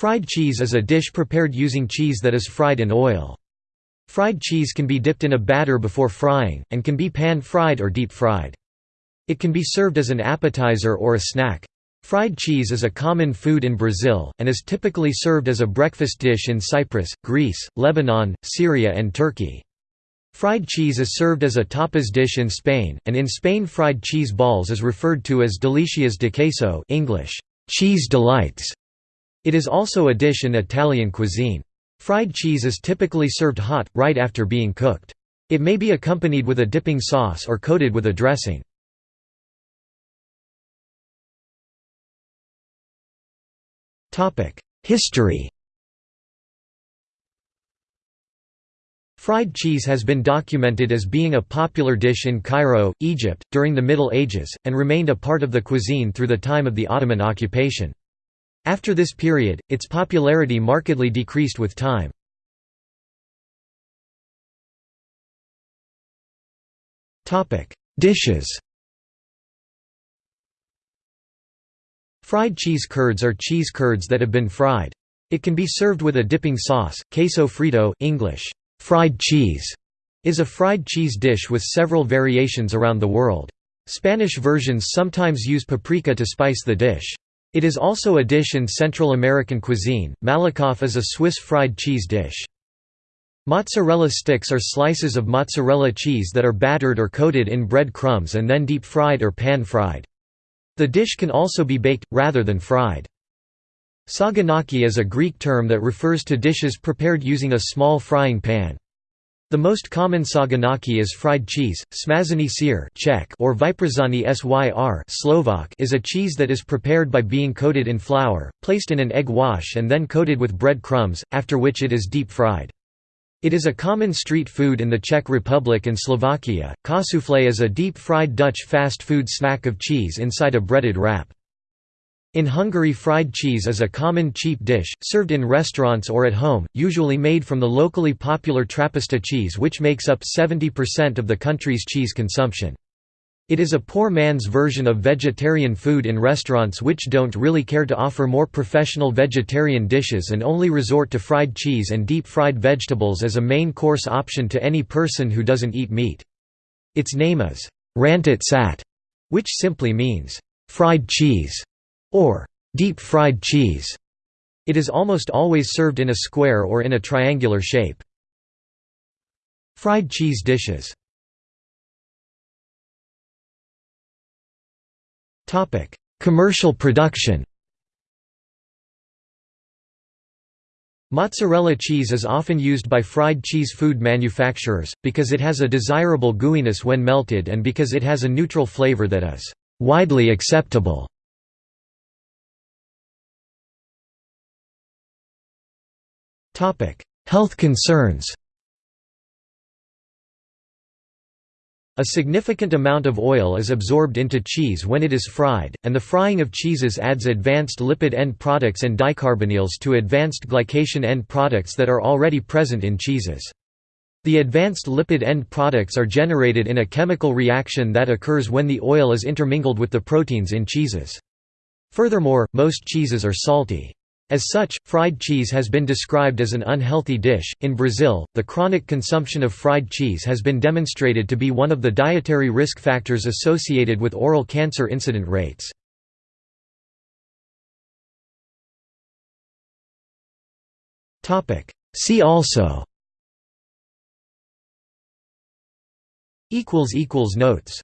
Fried cheese is a dish prepared using cheese that is fried in oil. Fried cheese can be dipped in a batter before frying, and can be pan-fried or deep-fried. It can be served as an appetizer or a snack. Fried cheese is a common food in Brazil, and is typically served as a breakfast dish in Cyprus, Greece, Lebanon, Syria and Turkey. Fried cheese is served as a tapas dish in Spain, and in Spain fried cheese balls is referred to as delicias de queso English, cheese delights. It is also a dish in Italian cuisine. Fried cheese is typically served hot, right after being cooked. It may be accompanied with a dipping sauce or coated with a dressing. History Fried cheese has been documented as being a popular dish in Cairo, Egypt, during the Middle Ages, and remained a part of the cuisine through the time of the Ottoman occupation. After this period, its popularity markedly decreased with time. Dishes Fried cheese curds are cheese curds that have been fried. It can be served with a dipping sauce. Queso frito English, fried cheese, is a fried cheese dish with several variations around the world. Spanish versions sometimes use paprika to spice the dish. It is also a dish in Central American cuisine. Malakoff is a Swiss fried cheese dish. Mozzarella sticks are slices of mozzarella cheese that are battered or coated in bread crumbs and then deep-fried or pan-fried. The dish can also be baked, rather than fried. Saganaki is a Greek term that refers to dishes prepared using a small frying pan. The most common saganaki is fried cheese, smažený sýr Czech or vyprážaný syr Slovak is a cheese that is prepared by being coated in flour, placed in an egg wash and then coated with bread crumbs, after which it is deep fried. It is a common street food in the Czech Republic and Slovakia. Kaassoufflé is a deep-fried Dutch fast food snack of cheese inside a breaded wrap. In Hungary fried cheese is a common cheap dish, served in restaurants or at home, usually made from the locally popular Trappista cheese which makes up 70% of the country's cheese consumption. It is a poor man's version of vegetarian food in restaurants which don't really care to offer more professional vegetarian dishes and only resort to fried cheese and deep-fried vegetables as a main course option to any person who doesn't eat meat. Its name is rántott sajt, which simply means fried cheese or deep-fried cheese. It is almost always served in a square or in a triangular shape. Fried cheese dishes Commercial production Mozzarella cheese is often used by fried cheese food manufacturers, because it has a desirable gooiness when melted and because it has a neutral flavor that is widely acceptable. Health concerns A significant amount of oil is absorbed into cheese when it is fried, and the frying of cheeses adds advanced lipid end products and dicarbonyls to advanced glycation end products that are already present in cheeses. The advanced lipid end products are generated in a chemical reaction that occurs when the oil is intermingled with the proteins in cheeses. Furthermore, most cheeses are salty. As such, fried cheese has been described as an unhealthy dish. In Brazil, the chronic consumption of fried cheese has been demonstrated to be one of the dietary risk factors associated with oral cancer incident rates. See also Notes